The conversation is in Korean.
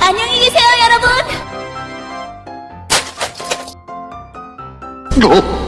안녕히 계세요, 여러분! 어?